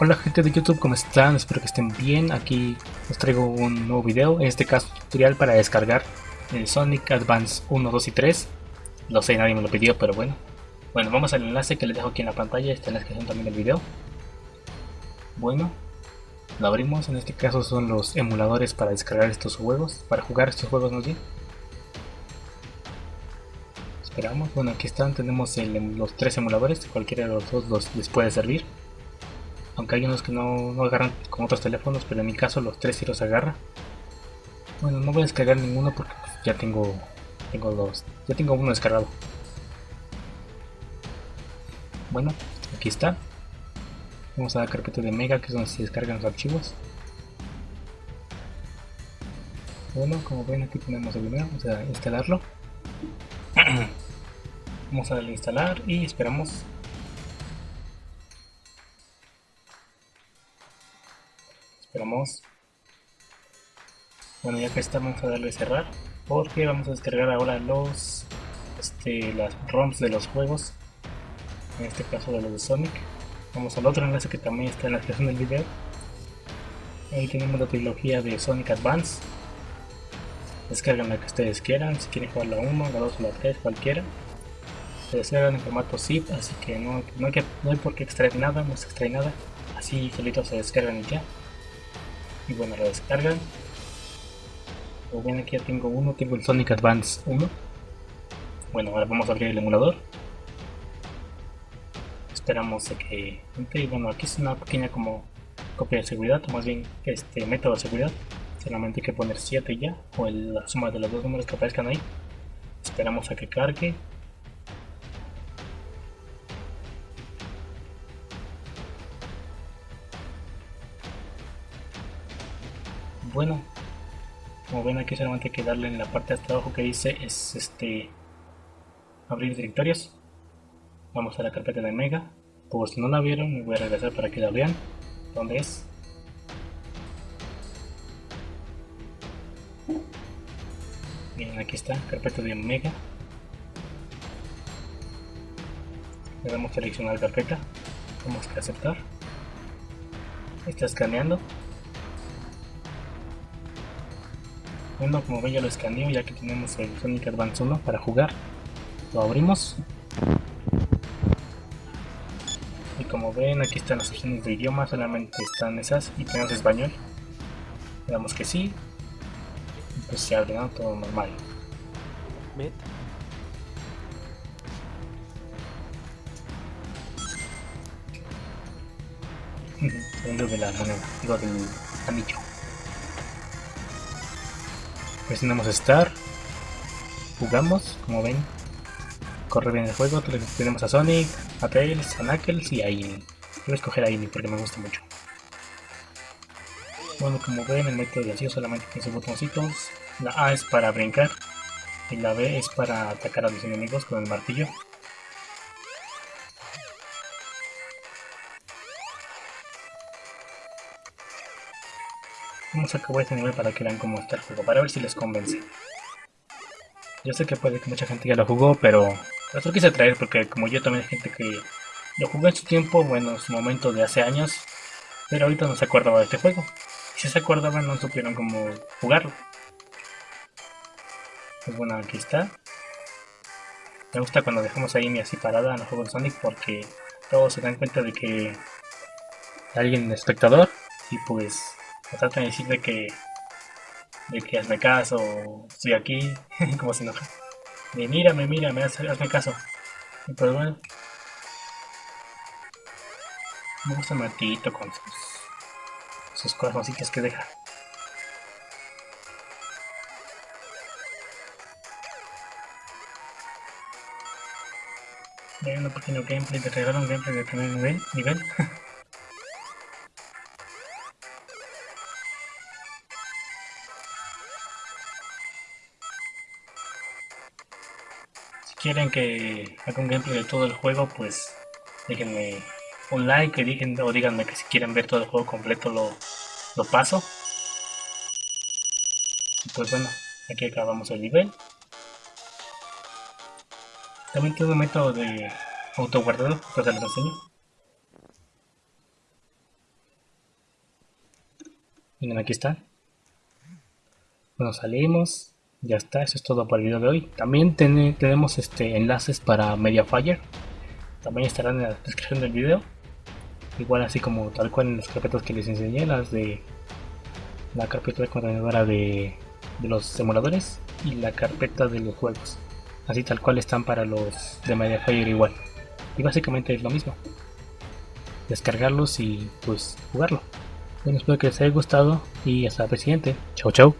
Hola gente de YouTube, ¿cómo están? Espero que estén bien. Aquí os traigo un nuevo video, en este caso tutorial para descargar el Sonic Advance 1, 2 y 3. Lo sé, nadie me lo pidió, pero bueno. Bueno, vamos al enlace que les dejo aquí en la pantalla, está en la descripción también del video. Bueno, lo abrimos, en este caso son los emuladores para descargar estos juegos, para jugar estos juegos no bien. Esperamos, bueno aquí están, tenemos los tres emuladores, cualquiera de los dos les puede servir aunque hay unos que no, no, agarran con otros teléfonos, pero en mi caso los tres sí los agarra. Bueno, no voy a descargar ninguno porque ya tengo, tengo dos, ya tengo uno descargado. Bueno, aquí está. Vamos a la carpeta de Mega, que es donde se descargan los archivos. Bueno, como ven aquí tenemos el primero, vamos a instalarlo. vamos a a instalar y esperamos Esperamos. Bueno, ya que estamos a darle cerrar. Porque vamos a descargar ahora los este, las ROMs de los juegos. En este caso de los de Sonic. Vamos al otro enlace que también está en la descripción del video. Ahí tenemos la trilogía de Sonic Advance. Descargan la que ustedes quieran, si quieren jugar la 1, la 2 o la 3, cualquiera. Se descargan en formato zip, así que no, hay, que, no hay por qué extraer nada, no se extrae nada. Así solito se descargan y ya y bueno lo descargan. Como ven aquí ya tengo uno, tengo el Sonic Advance 1 bueno ahora vamos a abrir el emulador. Esperamos a que entre bueno aquí es una pequeña como copia de seguridad o más bien este método de seguridad. Solamente hay que poner 7 ya o la suma de los dos números que aparezcan ahí. Esperamos a que cargue bueno como ven aquí solamente hay que darle en la parte de hasta abajo que dice es este abrir directorios. Vamos a la carpeta de mega. Por si no la vieron me voy a regresar para que la vean. ¿dónde es? bien aquí está carpeta de mega. Le damos seleccionar carpeta. Vamos a aceptar. Está escaneando Bueno, como ven ya lo escaneo ya que tenemos el Sonic Advance 1 para jugar. Lo abrimos. Y como ven aquí están las opciones de idioma, solamente están esas y tenemos español. Le damos que sí. Y pues se abre, ¿no? Todo normal. Segundo de la moneda, digo del anillo. Presionamos Start. Jugamos, como ven. Corre bien el juego. Tenemos a Sonic, a Tails, a Knuckles y a Amy. Voy a escoger a Amy porque me gusta mucho. Bueno, como ven, el método de acción solamente tiene sus botoncitos. La A es para brincar y la B es para atacar a los enemigos con el martillo. Vamos a acabar este nivel para que vean cómo está el juego, para ver si les convence. Yo sé que puede que mucha gente ya lo jugó, pero lo quise traer porque como yo también hay gente que lo jugó en su tiempo, bueno, en su momento de hace años, pero ahorita no se acordaba de este juego. Y si se acordaban no supieron cómo jugarlo. Pues bueno, aquí está. Me gusta cuando dejamos a Amy así parada en el juego de Sonic porque todos se dan cuenta de que alguien es espectador y pues tratan de decir de que de que hazme caso, estoy aquí, como se enoja. De mírame, mírame, hazme caso. Y pues bueno. Me gusta Matito con sus, sus corazoncitos que deja. Hay un pequeño gameplay, te regalo un gameplay de primer nivel. nivel. quieren que haga un gameplay de todo el juego, pues déjenme un like o díganme que si quieren ver todo el juego completo lo, lo paso. Y pues bueno, aquí acabamos el nivel. También tengo un método de auto guardado, pues se los enseño. Miren, aquí está. Bueno, salimos. Ya está, eso es todo por el video de hoy. También tenemos este enlaces para Mediafire. También estarán en la descripción del video. Igual así como tal cual en las carpetas que les enseñé, las de la carpeta contenedora de, de los emuladores y la carpeta de los juegos. Así tal cual están para los de Mediafire igual. Y básicamente es lo mismo. Descargarlos y pues jugarlo. Bueno, espero que les haya gustado y hasta la siguiente. Chau chau.